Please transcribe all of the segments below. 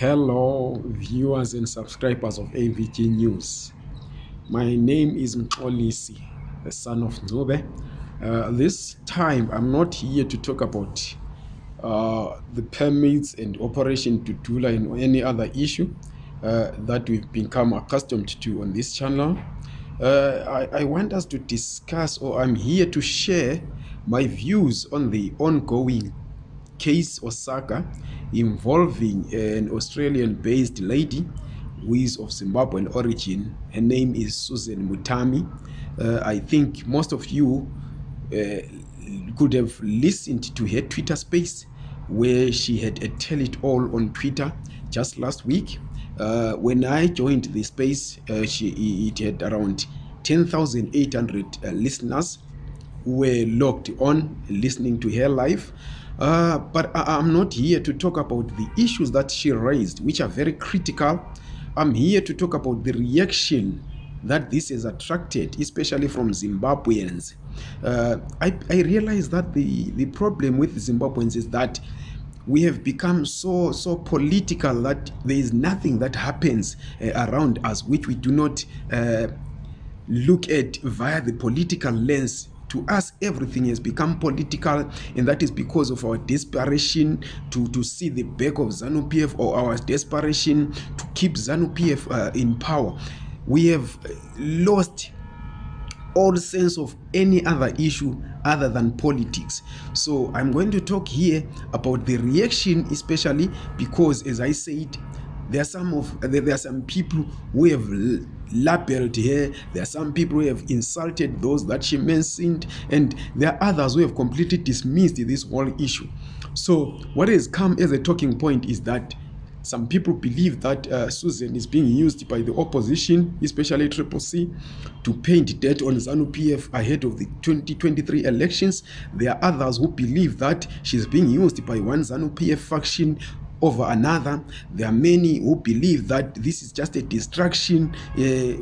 Hello, viewers and subscribers of AVG News. My name is Mxolisi, the son of Nube. Uh, this time, I'm not here to talk about uh, the permits and operation to Tula and any other issue uh, that we've become accustomed to on this channel. Uh, I, I want us to discuss, or I'm here to share my views on the ongoing case or saga involving an australian based lady who is of zimbabwean origin her name is susan mutami uh, i think most of you uh, could have listened to her twitter space where she had a tell it all on twitter just last week uh, when i joined the space uh, she, it had around 10800 uh, listeners were locked on listening to her life, Uh, but I am not here to talk about the issues that she raised, which are very critical. I'm here to talk about the reaction that this has attracted, especially from Zimbabweans. Uh, I, I realize that the, the problem with Zimbabweans is that we have become so so political that there is nothing that happens uh, around us which we do not uh, look at via the political lens to us everything has become political and that is because of our desperation to, to see the back of zanupf or our desperation to keep zanupf uh, in power we have uh, lost all sense of any other issue other than politics so i'm going to talk here about the reaction especially because as i said there are some of there are some people who have labeled her there are some people who have insulted those that she mentioned and there are others who have completely dismissed this whole issue so what has come as a talking point is that some people believe that uh, susan is being used by the opposition especially triple c to paint debt on zanu pf ahead of the 2023 elections there are others who believe that she's being used by one zanu pf faction over another there are many who believe that this is just a distraction uh, eh,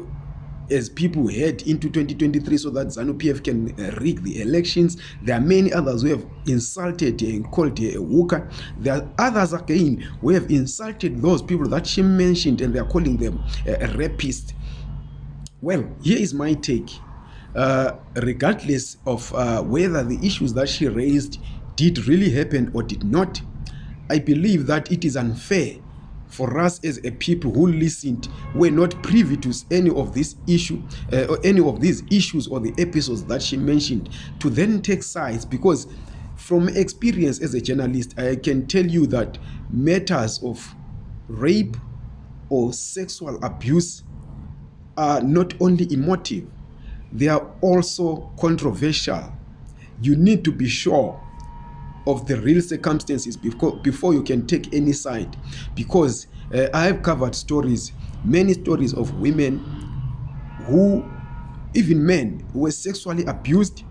as people head into 2023 so that zanu pf can uh, rig the elections there are many others who have insulted and called a hooker there are others again who have insulted those people that she mentioned and theyare calling them uh, eh, rapist well here is my take uh, regardless of uh, whether the issues that she raised did really happen or did not I believe that it is unfair for us as a people who listened were not privy to any of this issue uh, or any of these issues or the episodes that she mentioned to then take sides because from experience as a journalist i can tell you that matters of rape or sexual abuse are not only emotive they are also controversial you need to be sure of the real circumstances before you can take any side because uh, i have covered stories many stories of women who even men were sexually abused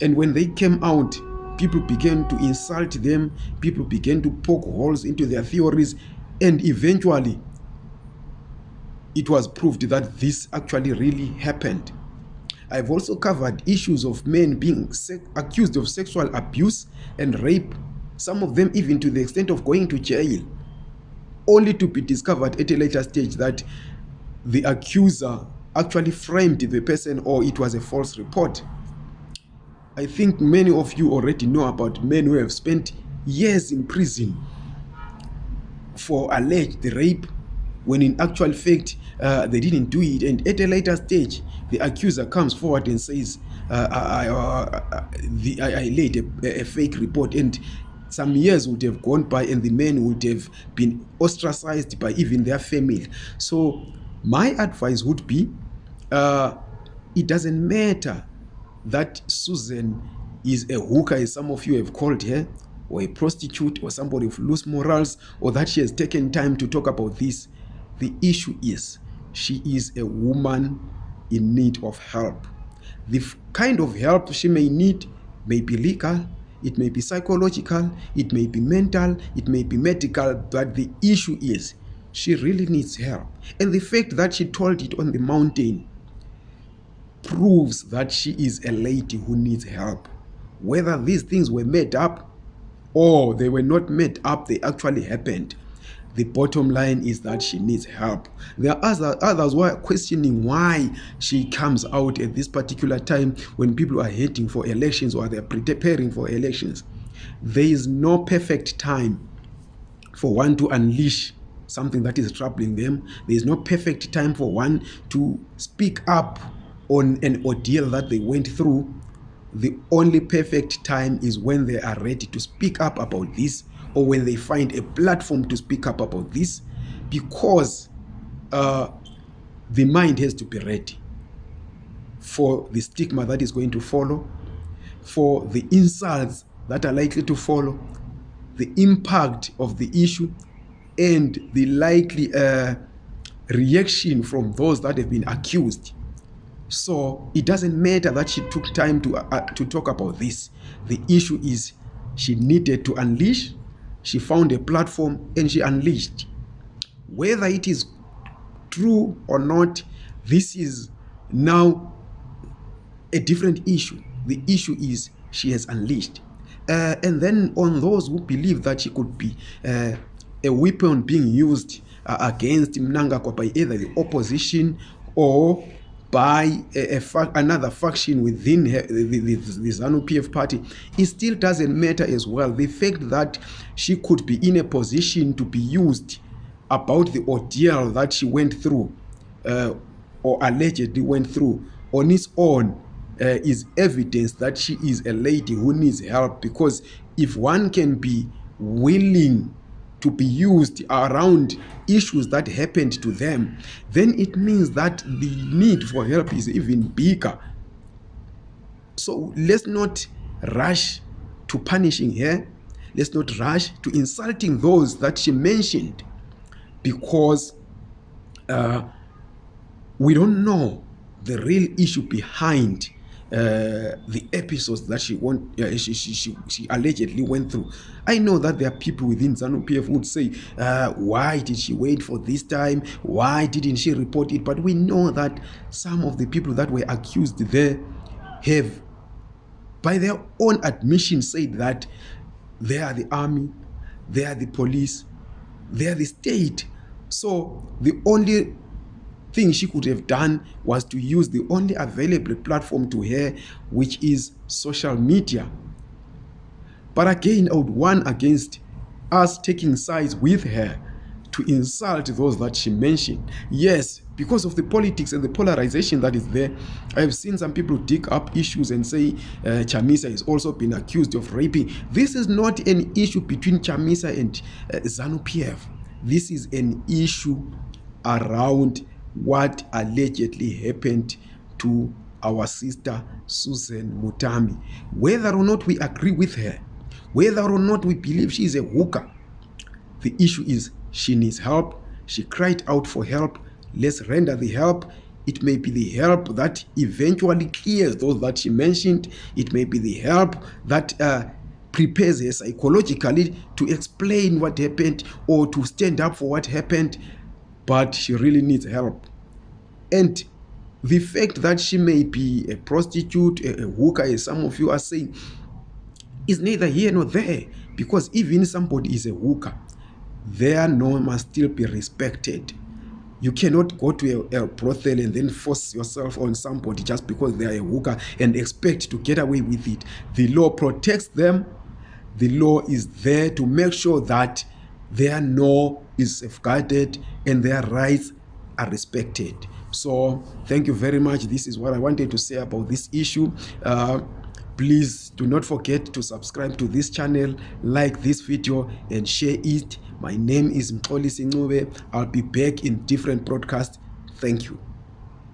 and when they came out people began to insult them people began to poke holes into their theories and eventually it was proved that this actually really happened I've also covered issues of men being accused of sexual abuse and rape, some of them even to the extent of going to jail, only to be discovered at a later stage that the accuser actually framed the person or it was a false report. I think many of you already know about men who have spent years in prison for alleged rape when in actual fact uh, they didn't do it and at a later stage the accuser comes forward and says uh, I, I, uh, uh, I, I laid a, a fake report and some years would have gone by and the men would have been ostracized by even their family so my advice would be uh, it doesn't matter that susan is a hooker as some of you have called her or a prostitute or somebody of loose morals or that she has taken time to talk about this the issue is she is a woman in need of help. The kind of help she may need may be legal, it may be psychological, it may be mental, it may be medical, but the issue is she really needs help. And the fact that she told it on the mountain proves that she is a lady who needs help. Whether these things were made up or they were not made up, they actually happened. The bottom line is that she needs help. There are other, others who are questioning why she comes out at this particular time when people are heading for elections or they're preparing for elections. There is no perfect time for one to unleash something that is troubling them. There is no perfect time for one to speak up on an ordeal that they went through the only perfect time is when they are ready to speak up about this or when they find a platform to speak up about this because uh, the mind has to be ready for the stigma that is going to follow, for the insults that are likely to follow, the impact of the issue, and the likely uh, reaction from those that have been accused. So it doesn't matter that she took time to, uh, to talk about this. The issue is she needed to unleash she found a platform and she unleashed whether it is true or not this is now a different issue the issue is she has unleashed uh, and then on those who believe that she could be uh, a weapon being used uh, against mnangagwa by either the opposition or by a, a fa another faction within her, the, the, the, the ZANU PF party, it still doesn't matter as well. The fact that she could be in a position to be used about the ordeal that she went through uh, or allegedly went through on its own uh, is evidence that she is a lady who needs help because if one can be willing to be used around issues that happened to them, then it means that the need for help is even bigger. So let's not rush to punishing her. Let's not rush to insulting those that she mentioned because uh, we don't know the real issue behind Uh, the episodes that she want uh, she, she, she, she allegedly went through i know that there are people within zanu pf would say uh, why did she wait for this time why didn't she report it but we know that some of the people that were accused there have by their own admission said that they are the army they are the police they are the state so the only thing she could have done was to use the only available platform to her which is social media but again i would warn against us taking sides with her to insult those that she mentioned yes because of the politics and the polarization that is there i have seen some people dig up issues and say uh, chamisa has also been accused of raping this is not an issue between chamisa and uh, zanu pf this is an issue around what allegedly happened to our sister susan mutami whether or not we agree with her whether or not we believe she is a hooker the issue is she needs help she cried out for help let's render the help it may be the help that eventually clears those that she mentioned it may be the help that uh, prepares her psychologically to explain what happened or to stand up for what happened but she really needs help. And the fact that she may be a prostitute, a, worker, hooker, as some of you are saying, is neither here nor there. Because even somebody is a hooker, their norm must still be respected. You cannot go to a, a, brothel and then force yourself on somebody just because they are a hooker and expect to get away with it. The law protects them. The law is there to make sure that there are no is safeguarded and their rights are respected so thank you very much this is what i wanted to say about this issue uh, please do not forget to subscribe to this channel like this video and share it my name is mxolisincube i'll be back in different broadcasts thank you